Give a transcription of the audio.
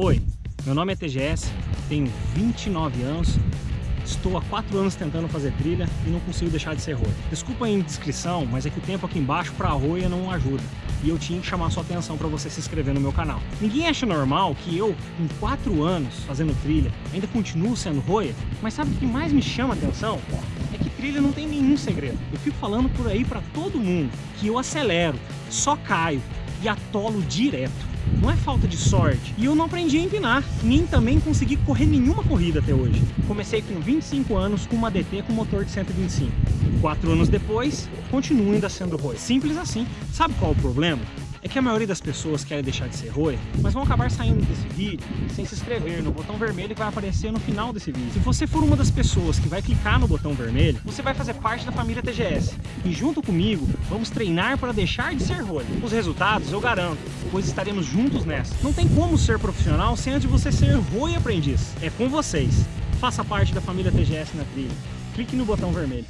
Oi, meu nome é TGS, tenho 29 anos, estou há 4 anos tentando fazer trilha e não consigo deixar de ser roia. Desculpa a indiscrição, mas é que o tempo aqui embaixo para roia não ajuda e eu tinha que chamar sua atenção para você se inscrever no meu canal. Ninguém acha normal que eu, com 4 anos fazendo trilha, ainda continuo sendo roia, mas sabe o que mais me chama a atenção? É que trilha não tem nenhum segredo. Eu fico falando por aí para todo mundo que eu acelero, só caio e atolo direto. Não é falta de sorte. E eu não aprendi a empinar, nem também consegui correr nenhuma corrida até hoje. Comecei com 25 anos com uma DT com motor de 125. Quatro anos depois, continuo ainda sendo roi. Simples assim. Sabe qual é o problema? É que a maioria das pessoas querem deixar de ser roia, mas vão acabar saindo desse vídeo sem se inscrever no botão vermelho que vai aparecer no final desse vídeo. Se você for uma das pessoas que vai clicar no botão vermelho, você vai fazer parte da família TGS. E junto comigo, vamos treinar para deixar de ser roia. Os resultados eu garanto, pois estaremos juntos nessa. Não tem como ser profissional sem antes você ser roia aprendiz. É com vocês. Faça parte da família TGS na trilha. Clique no botão vermelho.